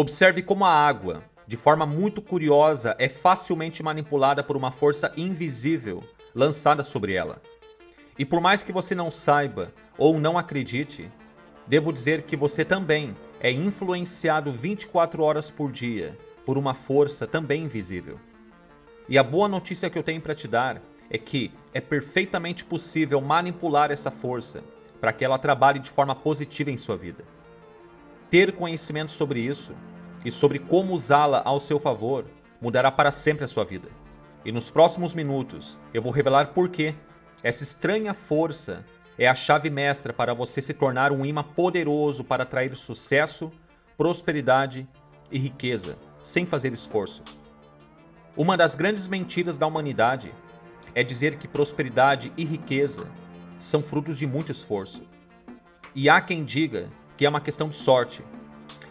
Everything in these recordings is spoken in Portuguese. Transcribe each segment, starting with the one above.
Observe como a água, de forma muito curiosa, é facilmente manipulada por uma força invisível lançada sobre ela. E por mais que você não saiba ou não acredite, devo dizer que você também é influenciado 24 horas por dia por uma força também invisível. E a boa notícia que eu tenho para te dar é que é perfeitamente possível manipular essa força para que ela trabalhe de forma positiva em sua vida. Ter conhecimento sobre isso e sobre como usá-la ao seu favor mudará para sempre a sua vida. E nos próximos minutos eu vou revelar por que essa estranha força é a chave mestra para você se tornar um imã poderoso para atrair sucesso, prosperidade e riqueza, sem fazer esforço. Uma das grandes mentiras da humanidade é dizer que prosperidade e riqueza são frutos de muito esforço. E há quem diga que é uma questão de sorte.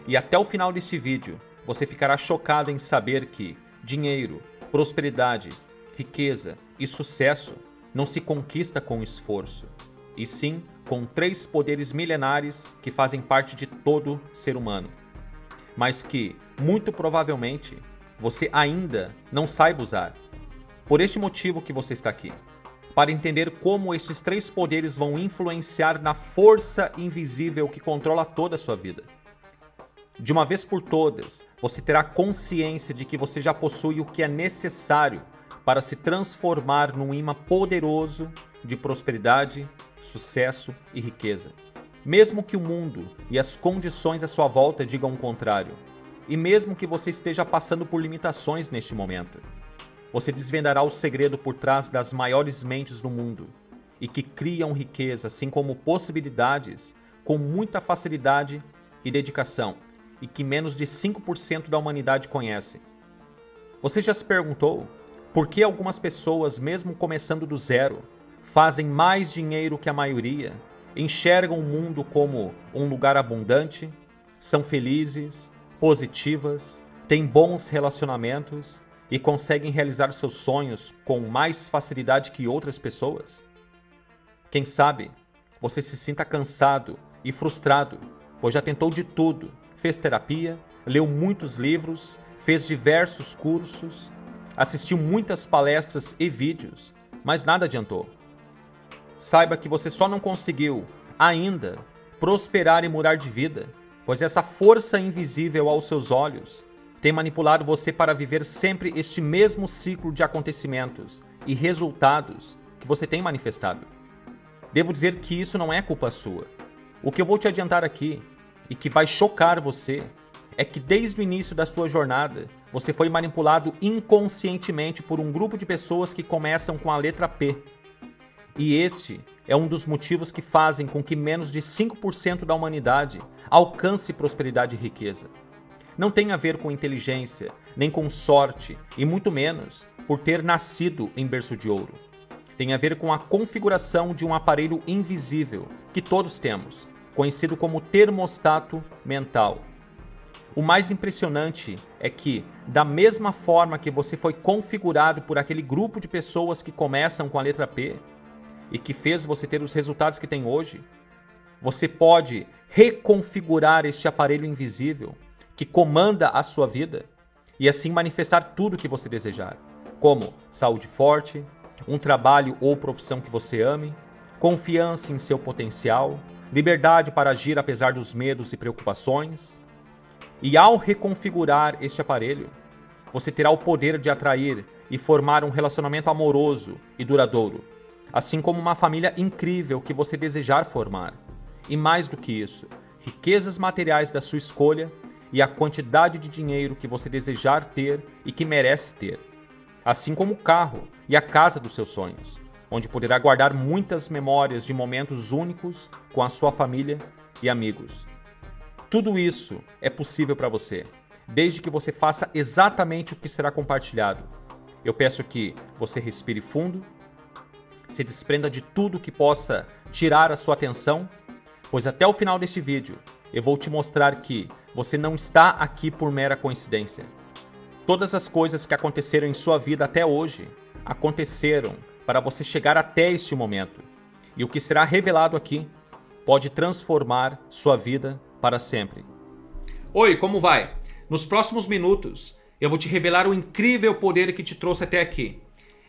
E até o final desse vídeo, você ficará chocado em saber que dinheiro, prosperidade, riqueza e sucesso não se conquista com esforço, e sim com três poderes milenares que fazem parte de todo ser humano, mas que, muito provavelmente, você ainda não saiba usar. Por este motivo que você está aqui para entender como esses três poderes vão influenciar na força invisível que controla toda a sua vida. De uma vez por todas, você terá consciência de que você já possui o que é necessário para se transformar num imã poderoso de prosperidade, sucesso e riqueza. Mesmo que o mundo e as condições à sua volta digam o contrário, e mesmo que você esteja passando por limitações neste momento, você desvendará o segredo por trás das maiores mentes do mundo e que criam riqueza, assim como possibilidades, com muita facilidade e dedicação e que menos de 5% da humanidade conhece. Você já se perguntou por que algumas pessoas, mesmo começando do zero, fazem mais dinheiro que a maioria, enxergam o mundo como um lugar abundante, são felizes, positivas, têm bons relacionamentos e conseguem realizar seus sonhos com mais facilidade que outras pessoas? Quem sabe você se sinta cansado e frustrado, pois já tentou de tudo, fez terapia, leu muitos livros, fez diversos cursos, assistiu muitas palestras e vídeos, mas nada adiantou. Saiba que você só não conseguiu, ainda, prosperar e mudar de vida, pois essa força invisível aos seus olhos tem manipulado você para viver sempre este mesmo ciclo de acontecimentos e resultados que você tem manifestado. Devo dizer que isso não é culpa sua. O que eu vou te adiantar aqui, e que vai chocar você, é que desde o início da sua jornada, você foi manipulado inconscientemente por um grupo de pessoas que começam com a letra P. E este é um dos motivos que fazem com que menos de 5% da humanidade alcance prosperidade e riqueza não tem a ver com inteligência, nem com sorte, e muito menos por ter nascido em berço de ouro. Tem a ver com a configuração de um aparelho invisível que todos temos, conhecido como termostato mental. O mais impressionante é que, da mesma forma que você foi configurado por aquele grupo de pessoas que começam com a letra P e que fez você ter os resultados que tem hoje, você pode reconfigurar este aparelho invisível que comanda a sua vida e assim manifestar tudo o que você desejar, como saúde forte, um trabalho ou profissão que você ame, confiança em seu potencial, liberdade para agir apesar dos medos e preocupações. E ao reconfigurar este aparelho, você terá o poder de atrair e formar um relacionamento amoroso e duradouro, assim como uma família incrível que você desejar formar. E mais do que isso, riquezas materiais da sua escolha e a quantidade de dinheiro que você desejar ter e que merece ter, assim como o carro e a casa dos seus sonhos, onde poderá guardar muitas memórias de momentos únicos com a sua família e amigos. Tudo isso é possível para você, desde que você faça exatamente o que será compartilhado. Eu peço que você respire fundo, se desprenda de tudo que possa tirar a sua atenção, pois até o final deste vídeo eu vou te mostrar que você não está aqui por mera coincidência. Todas as coisas que aconteceram em sua vida até hoje aconteceram para você chegar até este momento. E o que será revelado aqui pode transformar sua vida para sempre. Oi, como vai? Nos próximos minutos, eu vou te revelar o incrível poder que te trouxe até aqui.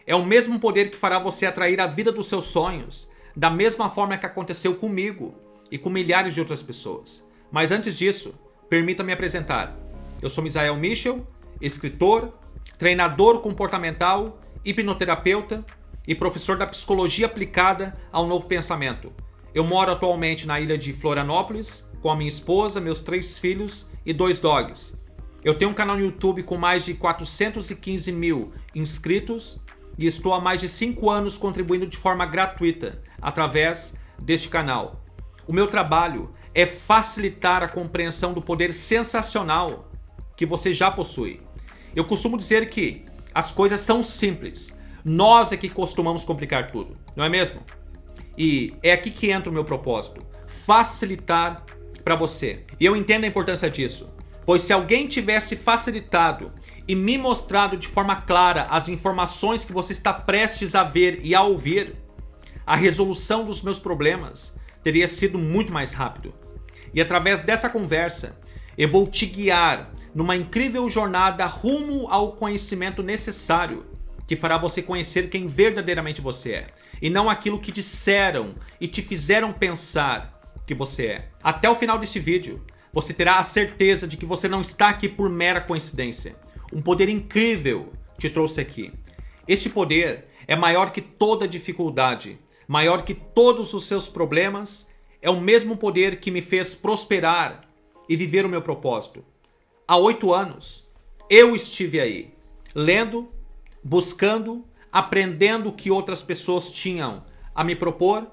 É o mesmo poder que fará você atrair a vida dos seus sonhos, da mesma forma que aconteceu comigo e com milhares de outras pessoas. Mas antes disso, permita-me apresentar. Eu sou Misael Michel, escritor, treinador comportamental, hipnoterapeuta e professor da psicologia aplicada ao novo pensamento. Eu moro atualmente na ilha de Florianópolis com a minha esposa, meus três filhos e dois dogs. Eu tenho um canal no YouTube com mais de 415 mil inscritos e estou há mais de 5 anos contribuindo de forma gratuita através deste canal. O meu trabalho é facilitar a compreensão do poder sensacional que você já possui. Eu costumo dizer que as coisas são simples. Nós é que costumamos complicar tudo, não é mesmo? E é aqui que entra o meu propósito. Facilitar para você. E eu entendo a importância disso. Pois se alguém tivesse facilitado e me mostrado de forma clara as informações que você está prestes a ver e a ouvir, a resolução dos meus problemas teria sido muito mais rápido. E através dessa conversa, eu vou te guiar numa incrível jornada rumo ao conhecimento necessário que fará você conhecer quem verdadeiramente você é e não aquilo que disseram e te fizeram pensar que você é. Até o final desse vídeo, você terá a certeza de que você não está aqui por mera coincidência. Um poder incrível te trouxe aqui. Esse poder é maior que toda dificuldade, maior que todos os seus problemas, é o mesmo poder que me fez prosperar e viver o meu propósito. Há oito anos, eu estive aí, lendo, buscando, aprendendo o que outras pessoas tinham a me propor.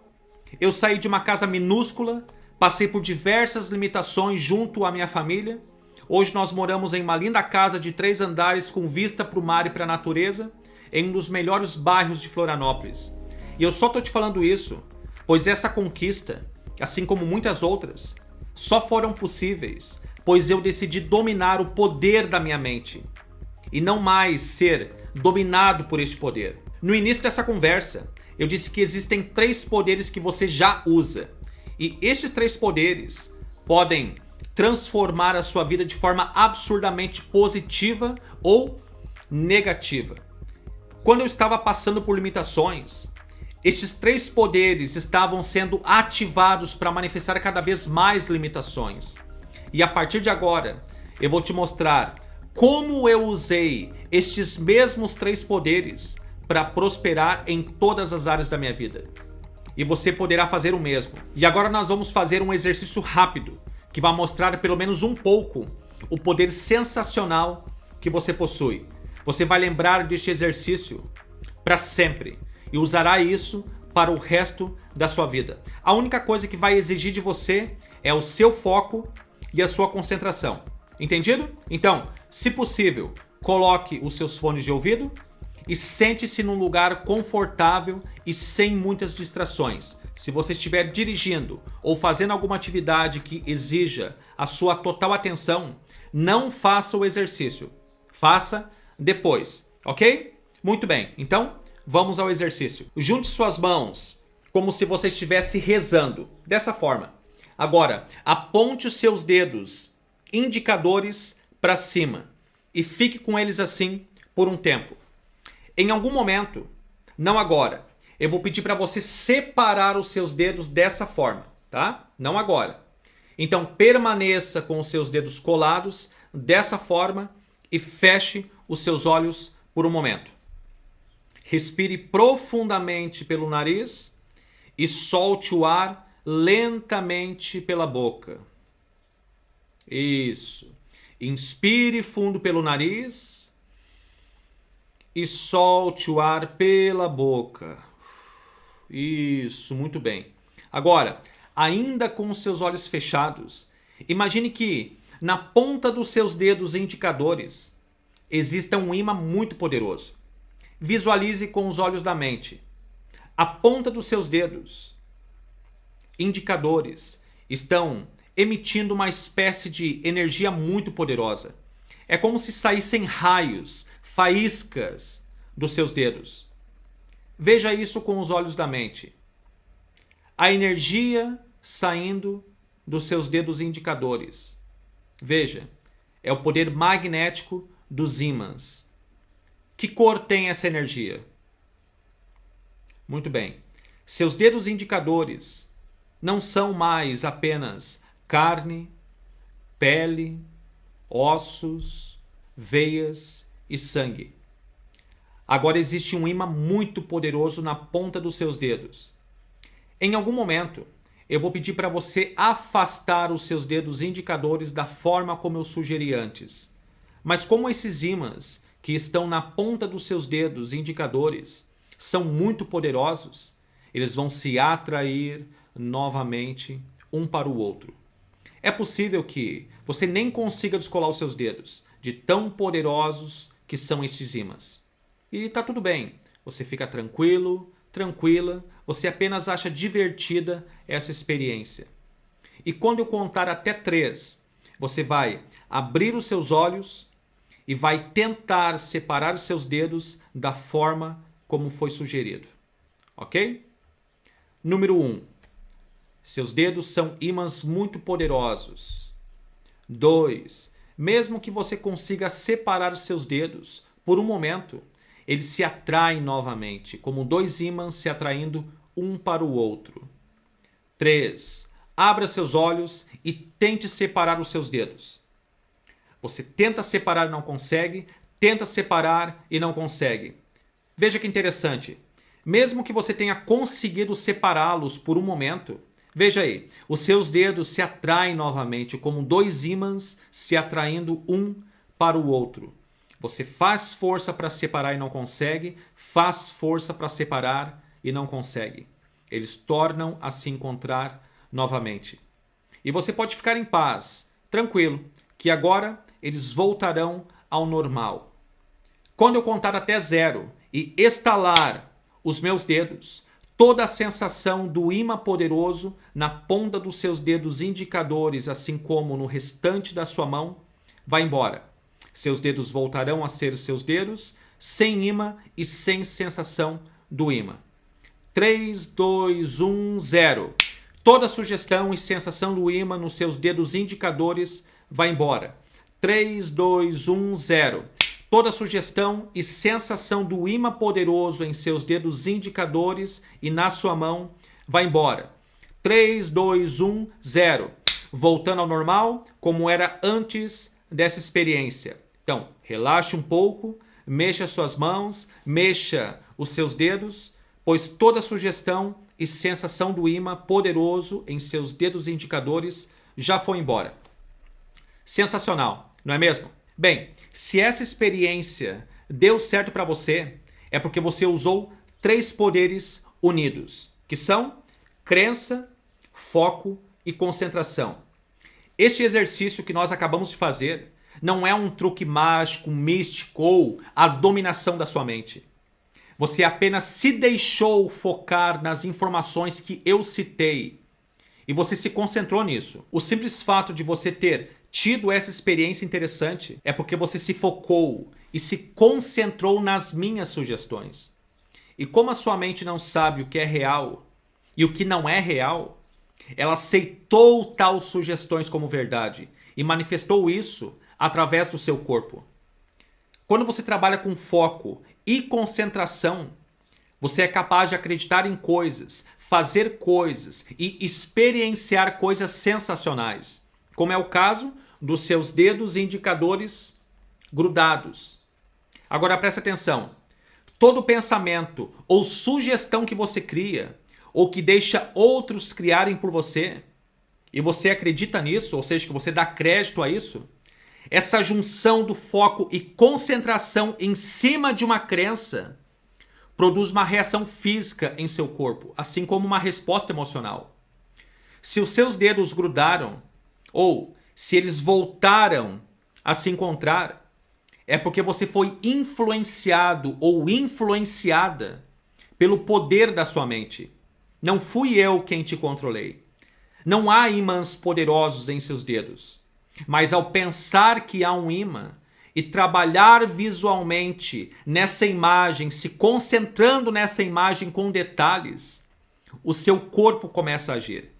Eu saí de uma casa minúscula, passei por diversas limitações junto à minha família. Hoje nós moramos em uma linda casa de três andares com vista para o mar e para a natureza, em um dos melhores bairros de Florianópolis. E eu só tô te falando isso, pois essa conquista, assim como muitas outras, só foram possíveis, pois eu decidi dominar o poder da minha mente e não mais ser dominado por este poder. No início dessa conversa, eu disse que existem três poderes que você já usa. E estes três poderes podem transformar a sua vida de forma absurdamente positiva ou negativa. Quando eu estava passando por limitações, estes três poderes estavam sendo ativados para manifestar cada vez mais limitações. E a partir de agora, eu vou te mostrar como eu usei estes mesmos três poderes para prosperar em todas as áreas da minha vida. E você poderá fazer o mesmo. E agora nós vamos fazer um exercício rápido, que vai mostrar pelo menos um pouco o poder sensacional que você possui. Você vai lembrar deste exercício para sempre e usará isso para o resto da sua vida. A única coisa que vai exigir de você é o seu foco e a sua concentração. Entendido? Então, se possível, coloque os seus fones de ouvido e sente-se num lugar confortável e sem muitas distrações. Se você estiver dirigindo ou fazendo alguma atividade que exija a sua total atenção, não faça o exercício. Faça depois, ok? Muito bem, então Vamos ao exercício. Junte suas mãos como se você estivesse rezando, dessa forma. Agora, aponte os seus dedos indicadores para cima e fique com eles assim por um tempo. Em algum momento, não agora, eu vou pedir para você separar os seus dedos dessa forma, tá? Não agora. Então permaneça com os seus dedos colados dessa forma e feche os seus olhos por um momento. Respire profundamente pelo nariz e solte o ar lentamente pela boca. Isso. Inspire fundo pelo nariz e solte o ar pela boca. Isso, muito bem. Agora, ainda com os seus olhos fechados, imagine que na ponta dos seus dedos indicadores exista um imã muito poderoso. Visualize com os olhos da mente. A ponta dos seus dedos, indicadores, estão emitindo uma espécie de energia muito poderosa. É como se saíssem raios, faíscas dos seus dedos. Veja isso com os olhos da mente. A energia saindo dos seus dedos indicadores. Veja, é o poder magnético dos ímãs. Que cor tem essa energia? Muito bem. Seus dedos indicadores não são mais apenas carne, pele, ossos, veias e sangue. Agora existe um imã muito poderoso na ponta dos seus dedos. Em algum momento, eu vou pedir para você afastar os seus dedos indicadores da forma como eu sugeri antes. Mas como esses ímãs que estão na ponta dos seus dedos indicadores são muito poderosos, eles vão se atrair novamente um para o outro. É possível que você nem consiga descolar os seus dedos, de tão poderosos que são esses ímãs. E tá tudo bem, você fica tranquilo, tranquila, você apenas acha divertida essa experiência. E quando eu contar até três, você vai abrir os seus olhos e vai tentar separar seus dedos da forma como foi sugerido. Ok? Número 1. Um, seus dedos são ímãs muito poderosos. 2. Mesmo que você consiga separar seus dedos por um momento, eles se atraem novamente, como dois ímãs se atraindo um para o outro. 3. Abra seus olhos e tente separar os seus dedos. Você tenta separar e não consegue, tenta separar e não consegue. Veja que interessante. Mesmo que você tenha conseguido separá-los por um momento, veja aí, os seus dedos se atraem novamente, como dois ímãs se atraindo um para o outro. Você faz força para separar e não consegue, faz força para separar e não consegue. Eles tornam a se encontrar novamente. E você pode ficar em paz, tranquilo, que agora eles voltarão ao normal. Quando eu contar até zero e estalar os meus dedos, toda a sensação do imã poderoso na ponta dos seus dedos indicadores, assim como no restante da sua mão, vai embora. Seus dedos voltarão a ser seus dedos, sem imã e sem sensação do imã. 3, 2, 1, 0. Toda sugestão e sensação do imã nos seus dedos indicadores vai embora. 3, 2, 1, 0. Toda sugestão e sensação do imã poderoso em seus dedos indicadores e na sua mão vai embora. 3, 2, 1, 0. Voltando ao normal, como era antes dessa experiência. Então, relaxe um pouco, mexa suas mãos, mexa os seus dedos, pois toda sugestão e sensação do imã poderoso em seus dedos indicadores já foi embora. Sensacional, não é mesmo? Bem, se essa experiência deu certo para você, é porque você usou três poderes unidos, que são crença, foco e concentração. Este exercício que nós acabamos de fazer não é um truque mágico, místico ou a dominação da sua mente. Você apenas se deixou focar nas informações que eu citei e você se concentrou nisso. O simples fato de você ter tido essa experiência interessante é porque você se focou e se concentrou nas minhas sugestões. E como a sua mente não sabe o que é real e o que não é real, ela aceitou tal sugestões como verdade e manifestou isso através do seu corpo. Quando você trabalha com foco e concentração, você é capaz de acreditar em coisas, fazer coisas e experienciar coisas sensacionais, como é o caso dos seus dedos indicadores grudados. Agora preste atenção. Todo pensamento ou sugestão que você cria ou que deixa outros criarem por você e você acredita nisso, ou seja, que você dá crédito a isso, essa junção do foco e concentração em cima de uma crença produz uma reação física em seu corpo, assim como uma resposta emocional. Se os seus dedos grudaram, ou se eles voltaram a se encontrar, é porque você foi influenciado ou influenciada pelo poder da sua mente. Não fui eu quem te controlei. Não há imãs poderosos em seus dedos. Mas ao pensar que há um imã e trabalhar visualmente nessa imagem, se concentrando nessa imagem com detalhes, o seu corpo começa a agir.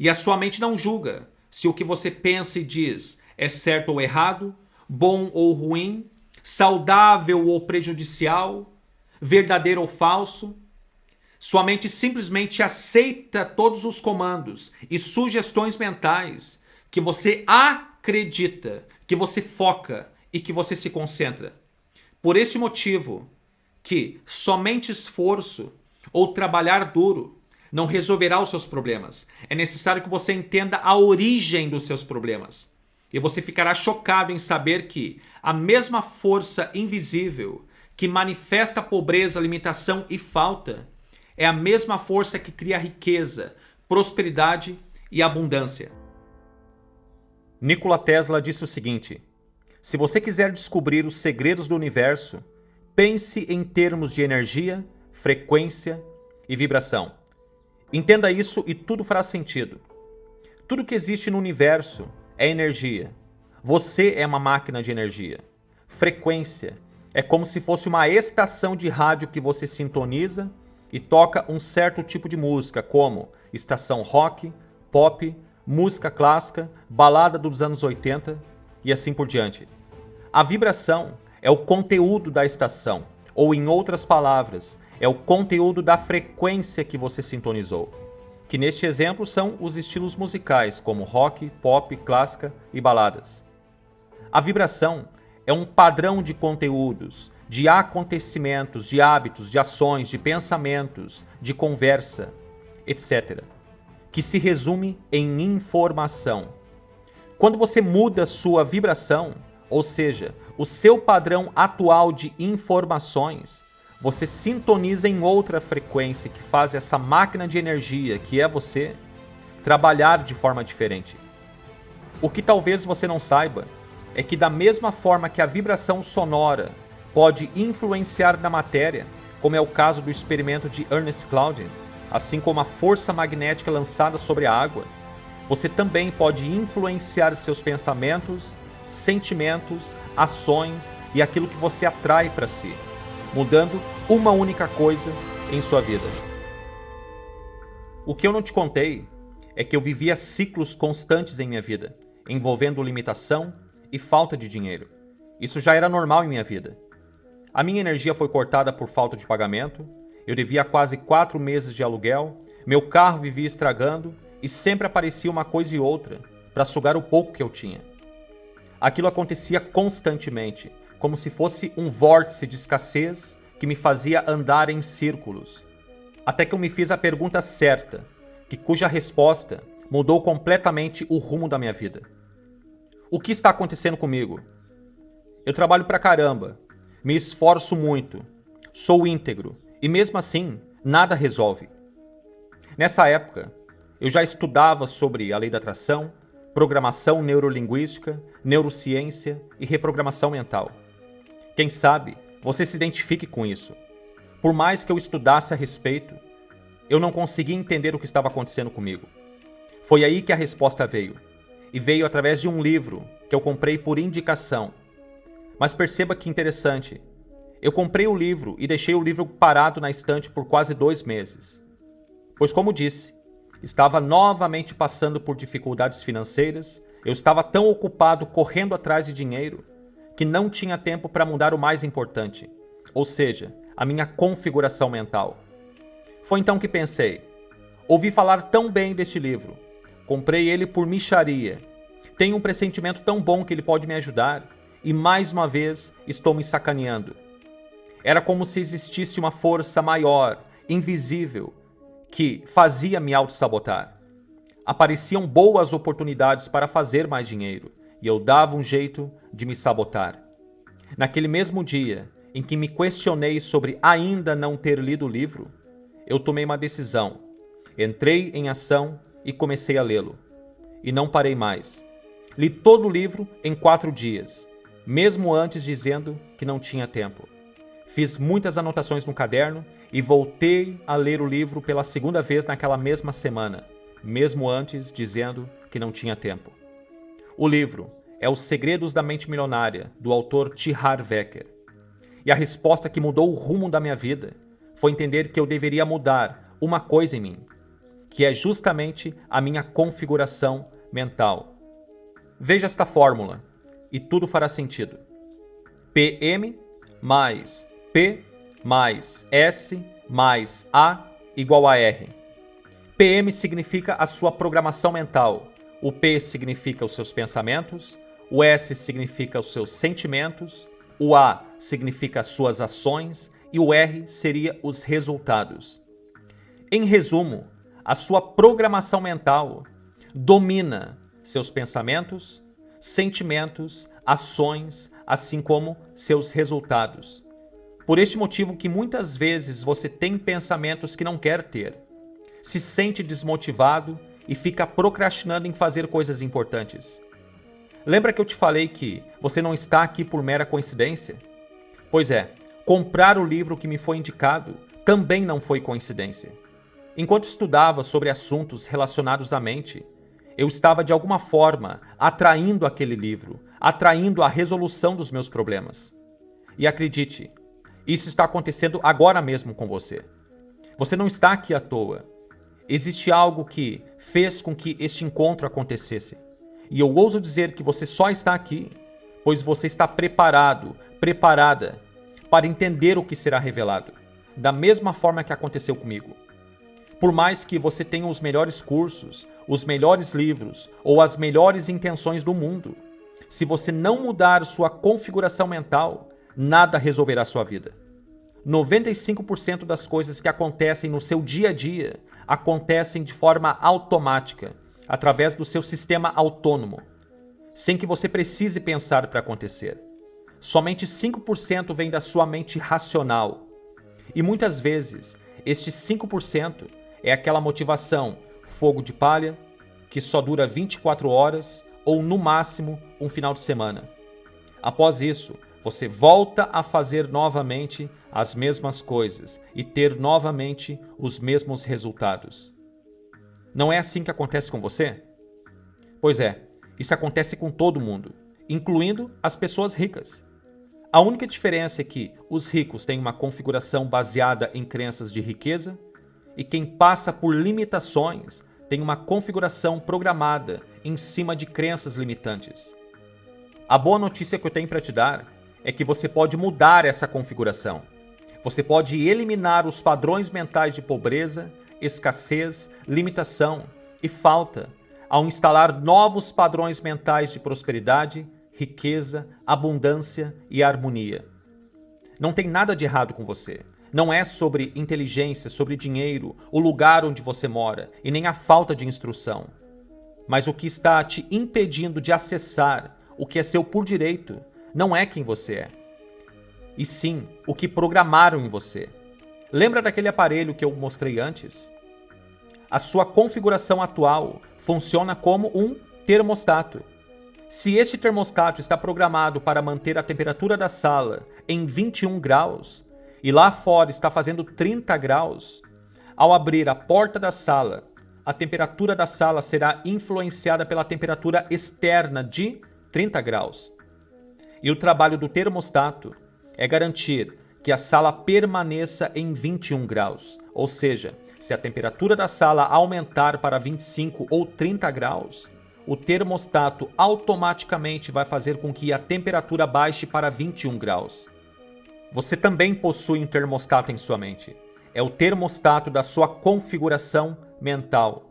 E a sua mente não julga se o que você pensa e diz é certo ou errado, bom ou ruim, saudável ou prejudicial, verdadeiro ou falso. Sua mente simplesmente aceita todos os comandos e sugestões mentais que você acredita, que você foca e que você se concentra. Por esse motivo, que somente esforço ou trabalhar duro não resolverá os seus problemas. É necessário que você entenda a origem dos seus problemas. E você ficará chocado em saber que a mesma força invisível que manifesta pobreza, limitação e falta é a mesma força que cria riqueza, prosperidade e abundância. Nikola Tesla disse o seguinte: Se você quiser descobrir os segredos do universo, pense em termos de energia, frequência e vibração. Entenda isso e tudo fará sentido. Tudo que existe no universo é energia. Você é uma máquina de energia. Frequência é como se fosse uma estação de rádio que você sintoniza e toca um certo tipo de música, como estação rock, pop, música clássica, balada dos anos 80 e assim por diante. A vibração é o conteúdo da estação, ou em outras palavras, é o conteúdo da frequência que você sintonizou. Que neste exemplo são os estilos musicais, como rock, pop, clássica e baladas. A vibração é um padrão de conteúdos, de acontecimentos, de hábitos, de ações, de pensamentos, de conversa, etc. Que se resume em informação. Quando você muda sua vibração, ou seja, o seu padrão atual de informações, você sintoniza em outra frequência que faz essa máquina de energia, que é você, trabalhar de forma diferente. O que talvez você não saiba é que da mesma forma que a vibração sonora pode influenciar na matéria, como é o caso do experimento de Ernest Cloudin, assim como a força magnética lançada sobre a água, você também pode influenciar seus pensamentos, sentimentos, ações e aquilo que você atrai para si, mudando uma única coisa em sua vida. O que eu não te contei é que eu vivia ciclos constantes em minha vida, envolvendo limitação, e falta de dinheiro. Isso já era normal em minha vida. A minha energia foi cortada por falta de pagamento, eu devia quase quatro meses de aluguel, meu carro vivia estragando e sempre aparecia uma coisa e outra para sugar o pouco que eu tinha. Aquilo acontecia constantemente, como se fosse um vórtice de escassez que me fazia andar em círculos. Até que eu me fiz a pergunta certa, que cuja resposta mudou completamente o rumo da minha vida. O que está acontecendo comigo? Eu trabalho pra caramba, me esforço muito, sou íntegro e mesmo assim nada resolve. Nessa época, eu já estudava sobre a lei da atração, programação neurolinguística, neurociência e reprogramação mental. Quem sabe você se identifique com isso. Por mais que eu estudasse a respeito, eu não conseguia entender o que estava acontecendo comigo. Foi aí que a resposta veio e veio através de um livro que eu comprei por indicação. Mas perceba que interessante. Eu comprei o livro e deixei o livro parado na estante por quase dois meses. Pois, como disse, estava novamente passando por dificuldades financeiras, eu estava tão ocupado correndo atrás de dinheiro que não tinha tempo para mudar o mais importante, ou seja, a minha configuração mental. Foi então que pensei: ouvi falar tão bem deste livro, Comprei ele por micharia. Tenho um pressentimento tão bom que ele pode me ajudar. E mais uma vez estou me sacaneando. Era como se existisse uma força maior, invisível, que fazia me auto-sabotar. Apareciam boas oportunidades para fazer mais dinheiro e eu dava um jeito de me sabotar. Naquele mesmo dia em que me questionei sobre ainda não ter lido o livro, eu tomei uma decisão. Entrei em ação e comecei a lê-lo. E não parei mais. Li todo o livro em quatro dias, mesmo antes dizendo que não tinha tempo. Fiz muitas anotações no caderno e voltei a ler o livro pela segunda vez naquela mesma semana, mesmo antes dizendo que não tinha tempo. O livro é Os Segredos da Mente Milionária, do autor T. Harv Eker. E a resposta que mudou o rumo da minha vida foi entender que eu deveria mudar uma coisa em mim, que é justamente a minha configuração mental. Veja esta fórmula e tudo fará sentido. PM mais P mais S mais A igual a R. PM significa a sua programação mental, o P significa os seus pensamentos, o S significa os seus sentimentos, o A significa as suas ações e o R seria os resultados. Em resumo, a sua programação mental domina seus pensamentos, sentimentos, ações, assim como seus resultados. Por este motivo que muitas vezes você tem pensamentos que não quer ter, se sente desmotivado e fica procrastinando em fazer coisas importantes. Lembra que eu te falei que você não está aqui por mera coincidência? Pois é, comprar o livro que me foi indicado também não foi coincidência. Enquanto estudava sobre assuntos relacionados à mente, eu estava de alguma forma atraindo aquele livro, atraindo a resolução dos meus problemas. E acredite, isso está acontecendo agora mesmo com você. Você não está aqui à toa. Existe algo que fez com que este encontro acontecesse. E eu ouso dizer que você só está aqui, pois você está preparado, preparada para entender o que será revelado, da mesma forma que aconteceu comigo. Por mais que você tenha os melhores cursos, os melhores livros ou as melhores intenções do mundo, se você não mudar sua configuração mental, nada resolverá sua vida. 95% das coisas que acontecem no seu dia a dia acontecem de forma automática, através do seu sistema autônomo, sem que você precise pensar para acontecer. Somente 5% vem da sua mente racional. E muitas vezes, este 5% é aquela motivação, fogo de palha, que só dura 24 horas ou no máximo um final de semana. Após isso, você volta a fazer novamente as mesmas coisas e ter novamente os mesmos resultados. Não é assim que acontece com você? Pois é, isso acontece com todo mundo, incluindo as pessoas ricas. A única diferença é que os ricos têm uma configuração baseada em crenças de riqueza e quem passa por limitações tem uma configuração programada em cima de crenças limitantes. A boa notícia que eu tenho para te dar é que você pode mudar essa configuração. Você pode eliminar os padrões mentais de pobreza, escassez, limitação e falta ao instalar novos padrões mentais de prosperidade, riqueza, abundância e harmonia. Não tem nada de errado com você. Não é sobre inteligência, sobre dinheiro, o lugar onde você mora e nem a falta de instrução. Mas o que está te impedindo de acessar o que é seu por direito não é quem você é, e sim o que programaram em você. Lembra daquele aparelho que eu mostrei antes? A sua configuração atual funciona como um termostato. Se este termostato está programado para manter a temperatura da sala em 21 graus e lá fora está fazendo 30 graus, ao abrir a porta da sala, a temperatura da sala será influenciada pela temperatura externa de 30 graus. E o trabalho do termostato é garantir que a sala permaneça em 21 graus. Ou seja, se a temperatura da sala aumentar para 25 ou 30 graus, o termostato automaticamente vai fazer com que a temperatura baixe para 21 graus. Você também possui um termostato em sua mente. É o termostato da sua configuração mental.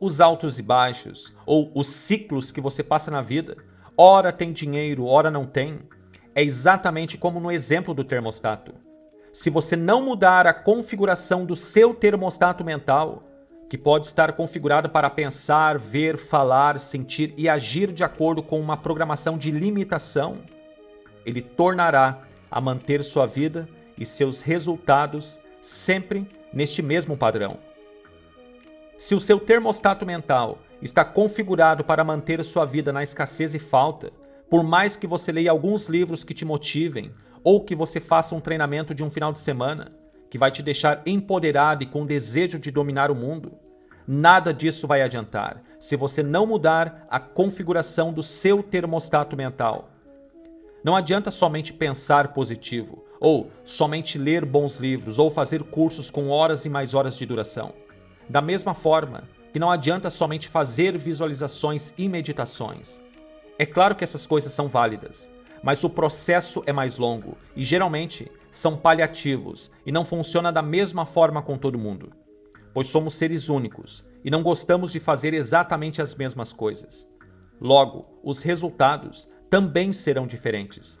Os altos e baixos, ou os ciclos que você passa na vida, ora tem dinheiro, ora não tem, é exatamente como no exemplo do termostato. Se você não mudar a configuração do seu termostato mental, que pode estar configurado para pensar, ver, falar, sentir e agir de acordo com uma programação de limitação, ele tornará a manter sua vida e seus resultados sempre neste mesmo padrão. Se o seu termostato mental está configurado para manter sua vida na escassez e falta, por mais que você leia alguns livros que te motivem ou que você faça um treinamento de um final de semana que vai te deixar empoderado e com desejo de dominar o mundo, nada disso vai adiantar se você não mudar a configuração do seu termostato mental. Não adianta somente pensar positivo, ou somente ler bons livros, ou fazer cursos com horas e mais horas de duração. Da mesma forma, que não adianta somente fazer visualizações e meditações. É claro que essas coisas são válidas, mas o processo é mais longo e geralmente são paliativos e não funciona da mesma forma com todo mundo, pois somos seres únicos e não gostamos de fazer exatamente as mesmas coisas. Logo, os resultados também serão diferentes.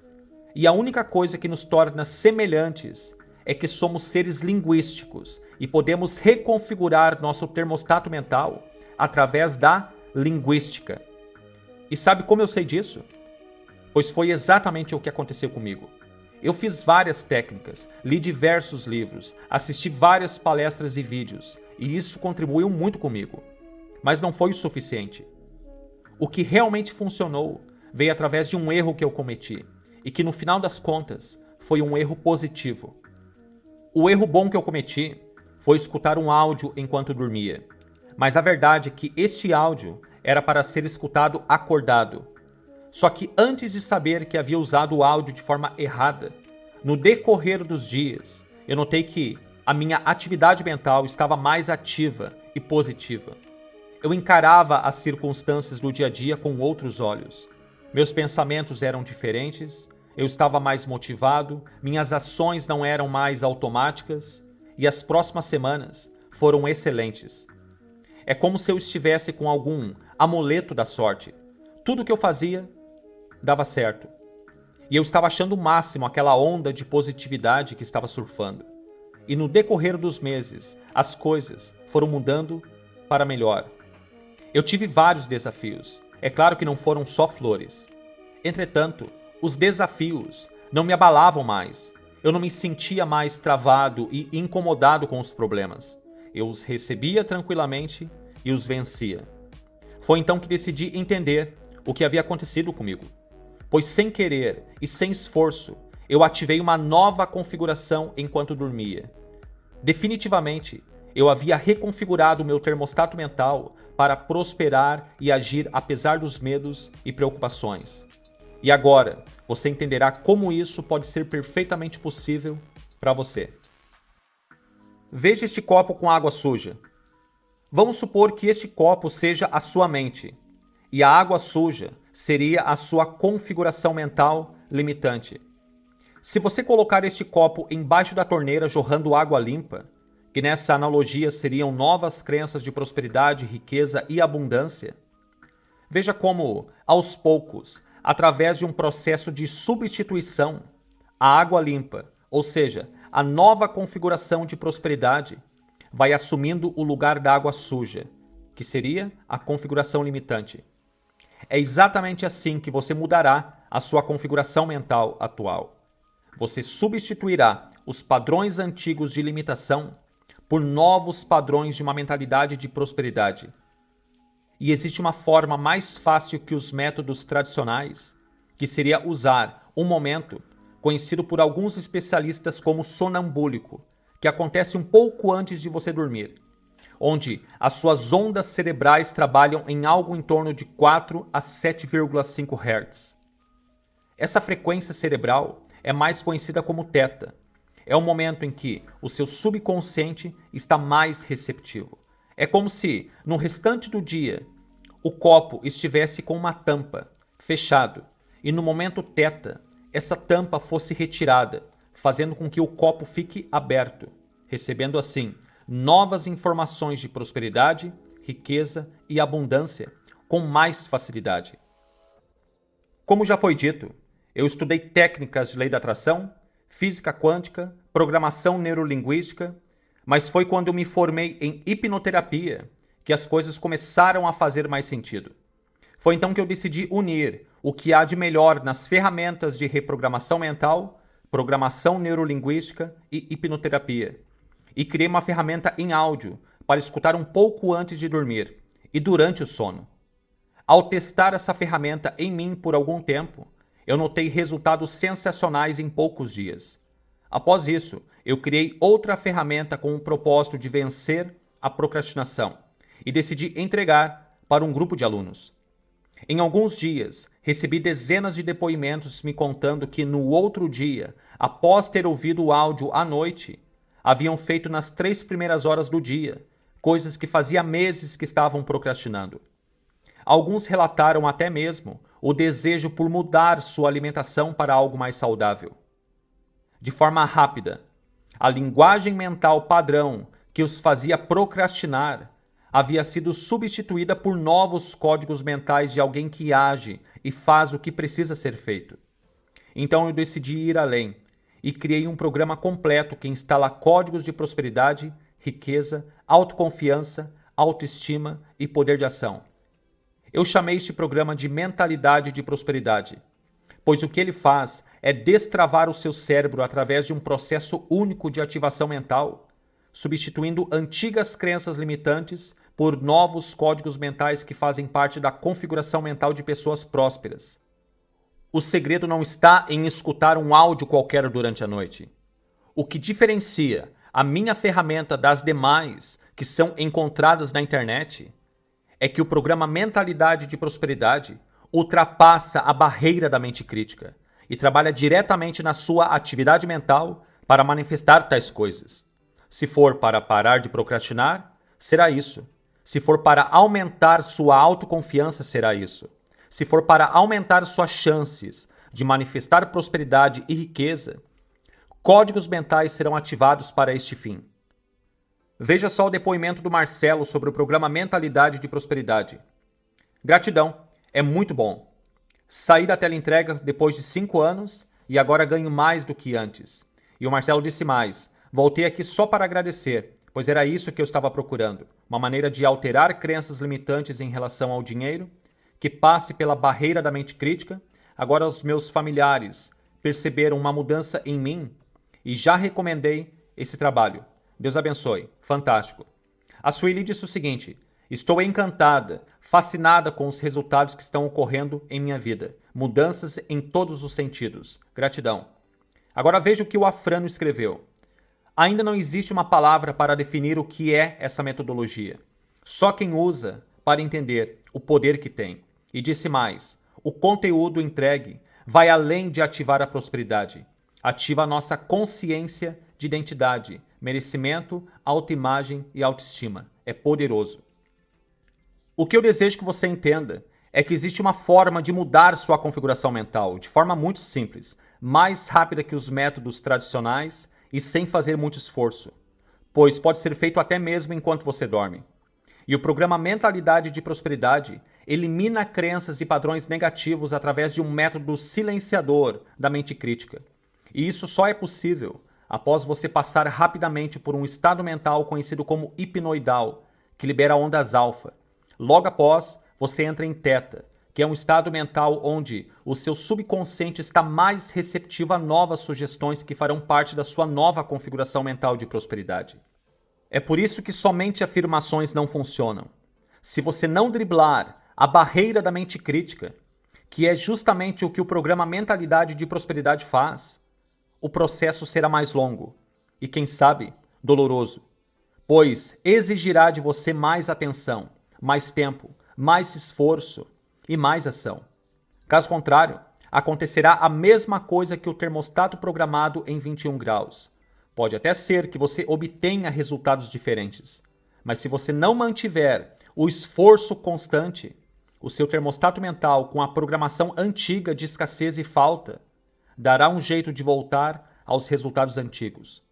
E a única coisa que nos torna semelhantes é que somos seres linguísticos e podemos reconfigurar nosso termostato mental através da linguística. E sabe como eu sei disso? Pois foi exatamente o que aconteceu comigo. Eu fiz várias técnicas, li diversos livros, assisti várias palestras e vídeos, e isso contribuiu muito comigo. Mas não foi o suficiente. O que realmente funcionou veio através de um erro que eu cometi, e que no final das contas foi um erro positivo. O erro bom que eu cometi foi escutar um áudio enquanto dormia. Mas a verdade é que este áudio era para ser escutado acordado. Só que antes de saber que havia usado o áudio de forma errada, no decorrer dos dias, eu notei que a minha atividade mental estava mais ativa e positiva. Eu encarava as circunstâncias do dia a dia com outros olhos. Meus pensamentos eram diferentes, eu estava mais motivado, minhas ações não eram mais automáticas e as próximas semanas foram excelentes. É como se eu estivesse com algum amuleto da sorte. Tudo que eu fazia dava certo. E eu estava achando o máximo aquela onda de positividade que estava surfando. E no decorrer dos meses, as coisas foram mudando para melhor. Eu tive vários desafios. É claro que não foram só flores. Entretanto, os desafios não me abalavam mais. Eu não me sentia mais travado e incomodado com os problemas. Eu os recebia tranquilamente e os vencia. Foi então que decidi entender o que havia acontecido comigo. Pois sem querer e sem esforço, eu ativei uma nova configuração enquanto dormia. Definitivamente, eu havia reconfigurado meu termostato mental para prosperar e agir apesar dos medos e preocupações. E agora, você entenderá como isso pode ser perfeitamente possível para você. Veja este copo com água suja. Vamos supor que este copo seja a sua mente e a água suja seria a sua configuração mental limitante. Se você colocar este copo embaixo da torneira jorrando água limpa, que nessa analogia seriam novas crenças de prosperidade, riqueza e abundância, veja como, aos poucos, através de um processo de substituição, a água limpa, ou seja, a nova configuração de prosperidade, vai assumindo o lugar da água suja, que seria a configuração limitante. É exatamente assim que você mudará a sua configuração mental atual. Você substituirá os padrões antigos de limitação por novos padrões de uma mentalidade de prosperidade. E existe uma forma mais fácil que os métodos tradicionais, que seria usar um momento conhecido por alguns especialistas como sonambúlico, que acontece um pouco antes de você dormir, onde as suas ondas cerebrais trabalham em algo em torno de 4 a 7,5 Hz. Essa frequência cerebral é mais conhecida como teta. É o momento em que o seu subconsciente está mais receptivo. É como se, no restante do dia, o copo estivesse com uma tampa, fechado, e no momento teta, essa tampa fosse retirada, fazendo com que o copo fique aberto, recebendo assim novas informações de prosperidade, riqueza e abundância com mais facilidade. Como já foi dito, eu estudei técnicas de lei da atração, física quântica, programação neurolinguística, mas foi quando eu me formei em hipnoterapia que as coisas começaram a fazer mais sentido. Foi então que eu decidi unir o que há de melhor nas ferramentas de reprogramação mental, programação neurolinguística e hipnoterapia. E criei uma ferramenta em áudio para escutar um pouco antes de dormir e durante o sono. Ao testar essa ferramenta em mim por algum tempo, eu notei resultados sensacionais em poucos dias. Após isso, eu criei outra ferramenta com o propósito de vencer a procrastinação e decidi entregar para um grupo de alunos. Em alguns dias, recebi dezenas de depoimentos me contando que no outro dia, após ter ouvido o áudio à noite, haviam feito nas três primeiras horas do dia, coisas que fazia meses que estavam procrastinando. alguns relataram até mesmo o desejo por mudar sua alimentação para algo mais saudável. De forma rápida, a linguagem mental padrão que os fazia procrastinar havia sido substituída por novos códigos mentais de alguém que age e faz o que precisa ser feito. Então eu decidi ir além e criei um programa completo que instala códigos de prosperidade, riqueza, autoconfiança, autoestima e poder de ação. Eu chamei este programa de mentalidade de prosperidade, pois o que ele faz é destravar o seu cérebro através de um processo único de ativação mental, substituindo antigas crenças limitantes por novos códigos mentais que fazem parte da configuração mental de pessoas prósperas. O segredo não está em escutar um áudio qualquer durante a noite. O que diferencia a minha ferramenta das demais que são encontradas na internet é que o programa Mentalidade de Prosperidade ultrapassa a barreira da mente crítica e trabalha diretamente na sua atividade mental para manifestar tais coisas. Se for para parar de procrastinar, será isso. Se for para aumentar sua autoconfiança, será isso. Se for para aumentar suas chances de manifestar prosperidade e riqueza, códigos mentais serão ativados para este fim. Veja só o depoimento do Marcelo sobre o programa Mentalidade de Prosperidade. Gratidão, é muito bom. Saí da tela entrega depois de cinco anos e agora ganho mais do que antes. E o Marcelo disse mais: voltei aqui só para agradecer, pois era isso que eu estava procurando. Uma maneira de alterar crenças limitantes em relação ao dinheiro, que passe pela barreira da mente crítica. Agora os meus familiares perceberam uma mudança em mim e já recomendei esse trabalho. Deus abençoe. Fantástico. A Sueli disse o seguinte: Estou encantada, fascinada com os resultados que estão ocorrendo em minha vida. Mudanças em todos os sentidos. Gratidão. Agora veja o que o Afrano escreveu. Ainda não existe uma palavra para definir o que é essa metodologia. Só quem usa para entender o poder que tem. E disse mais: o conteúdo entregue vai além de ativar a prosperidade. Ativa a nossa consciência de identidade, merecimento, autoimagem e autoestima. É poderoso. O que eu desejo que você entenda é que existe uma forma de mudar sua configuração mental de forma muito simples, mais rápida que os métodos tradicionais e sem fazer muito esforço, pois pode ser feito até mesmo enquanto você dorme. E o programa Mentalidade de Prosperidade elimina crenças e padrões negativos através de um método silenciador da mente crítica. E isso só é possível após você passar rapidamente por um estado mental conhecido como hipnoidal, que libera ondas alfa. Logo após, você entra em teta, que é um estado mental onde o seu subconsciente está mais receptivo a novas sugestões que farão parte da sua nova configuração mental de prosperidade. É por isso que somente afirmações não funcionam. Se você não driblar a barreira da mente crítica, que é justamente o que o programa Mentalidade de Prosperidade faz, o processo será mais longo e, quem sabe, doloroso, pois exigirá de você mais atenção, mais tempo, mais esforço e mais ação. Caso contrário, acontecerá a mesma coisa que o termostato programado em 21 graus. Pode até ser que você obtenha resultados diferentes, mas se você não mantiver o esforço constante, o seu termostato mental com a programação antiga de escassez e falta dará um jeito de voltar aos resultados antigos.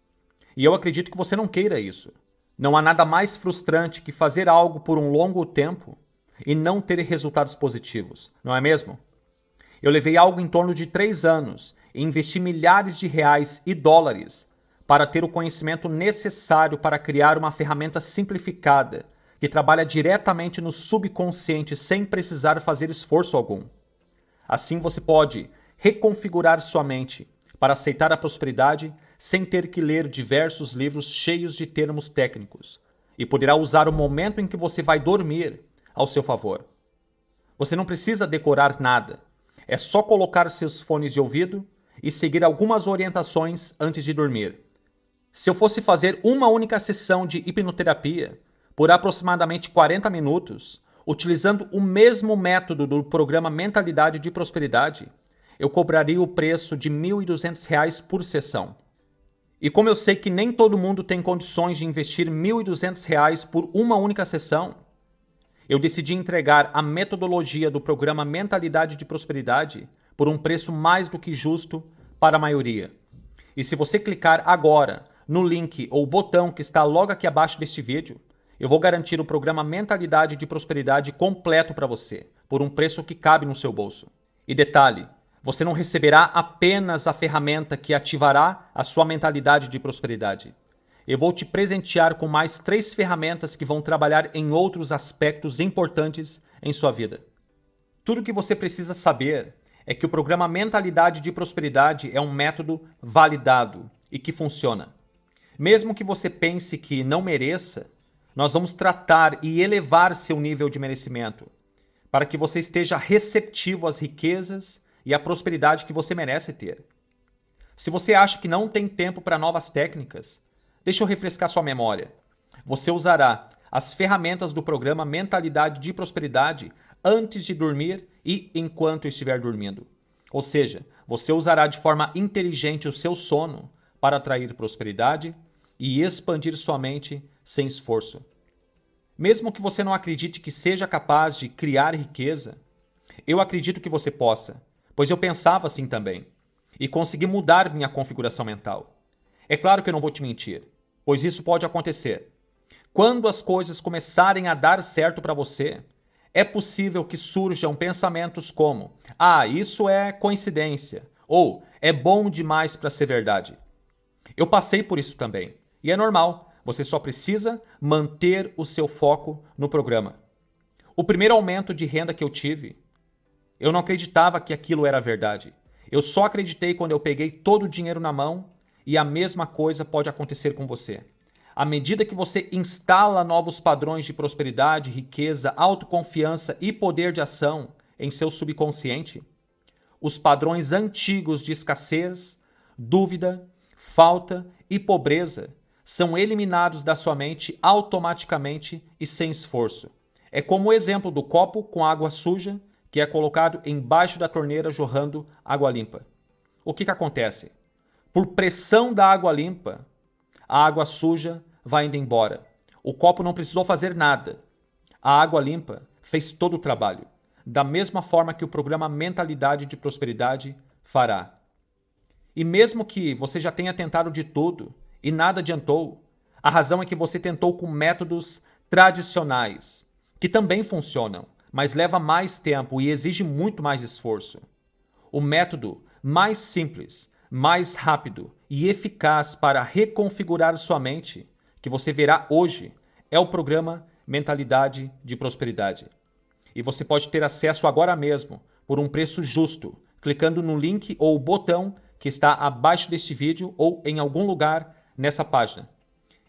E eu acredito que você não queira isso. Não há nada mais frustrante que fazer algo por um longo tempo e não ter resultados positivos, não é mesmo? Eu levei algo em torno de três anos e investi milhares de reais e dólares para ter o conhecimento necessário para criar uma ferramenta simplificada que trabalha diretamente no subconsciente sem precisar fazer esforço algum. Assim você pode reconfigurar sua mente para aceitar a prosperidade sem ter que ler diversos livros cheios de termos técnicos e poderá usar o momento em que você vai dormir ao seu favor. Você não precisa decorar nada, é só colocar seus fones de ouvido e seguir algumas orientações antes de dormir. Se eu fosse fazer uma única sessão de hipnoterapia por aproximadamente 40 minutos, utilizando o mesmo método do programa Mentalidade de Prosperidade, eu cobraria o preço de R$ 1.200 por sessão. E como eu sei que nem todo mundo tem condições de investir R$ 1.200 por uma única sessão, eu decidi entregar a metodologia do programa Mentalidade de Prosperidade por um preço mais do que justo para a maioria. E se você clicar agora no link ou botão que está logo aqui abaixo deste vídeo, eu vou garantir o programa Mentalidade de Prosperidade completo para você, por um preço que cabe no seu bolso. E detalhe, você não receberá apenas a ferramenta que ativará a sua mentalidade de prosperidade. Eu vou te presentear com mais três ferramentas que vão trabalhar em outros aspectos importantes em sua vida. Tudo que você precisa saber é que o programa Mentalidade de Prosperidade é um método validado e que funciona. Mesmo que você pense que não mereça, nós vamos tratar e elevar seu nível de merecimento para que você esteja receptivo às riquezas e à prosperidade que você merece ter. Se você acha que não tem tempo para novas técnicas, deixa eu refrescar sua memória. Você usará as ferramentas do programa Mentalidade de Prosperidade antes de dormir e enquanto estiver dormindo. Ou seja, você usará de forma inteligente o seu sono para atrair prosperidade e expandir sua mente sem esforço. Mesmo que você não acredite que seja capaz de criar riqueza, eu acredito que você possa, pois eu pensava assim também e consegui mudar minha configuração mental. É claro que eu não vou te mentir, pois isso pode acontecer. Quando as coisas começarem a dar certo para você, é possível que surjam pensamentos como: ah, isso é coincidência, ou é bom demais para ser verdade. Eu passei por isso também, e é normal, você só precisa manter o seu foco no programa. O primeiro aumento de renda que eu tive, eu não acreditava que aquilo era verdade. Eu só acreditei quando eu peguei todo o dinheiro na mão e a mesma coisa pode acontecer com você. À medida que você instala novos padrões de prosperidade, riqueza, autoconfiança e poder de ação em seu subconsciente, os padrões antigos de escassez, dúvida, falta e pobreza são eliminados da sua mente automaticamente e sem esforço. É como o exemplo do copo com água suja que é colocado embaixo da torneira jorrando água limpa. O que, que acontece? Por pressão da água limpa, a água suja vai indo embora. O copo não precisou fazer nada. A água limpa fez todo o trabalho, da mesma forma que o programa Mentalidade de Prosperidade fará. E mesmo que você já tenha tentado de tudo e nada adiantou, a razão é que você tentou com métodos tradicionais, que também funcionam, mas leva mais tempo e exige muito mais esforço. O método mais simples, mais rápido e eficaz para reconfigurar sua mente que você verá hoje é o programa Mentalidade de Prosperidade. E você pode ter acesso agora mesmo por um preço justo, clicando no link ou botão que está abaixo deste vídeo ou em algum lugar nessa página.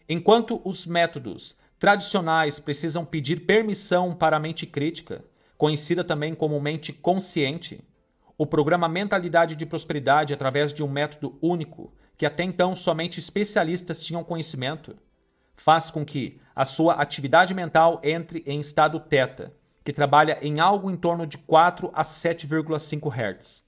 Enquanto os métodos tradicionais precisam pedir permissão para a mente crítica, conhecida também como mente consciente, o programa Mentalidade de Prosperidade, através de um método único, que até então somente especialistas tinham conhecimento, faz com que a sua atividade mental entre em estado teta, que trabalha em algo em torno de 4 a 7,5 Hz.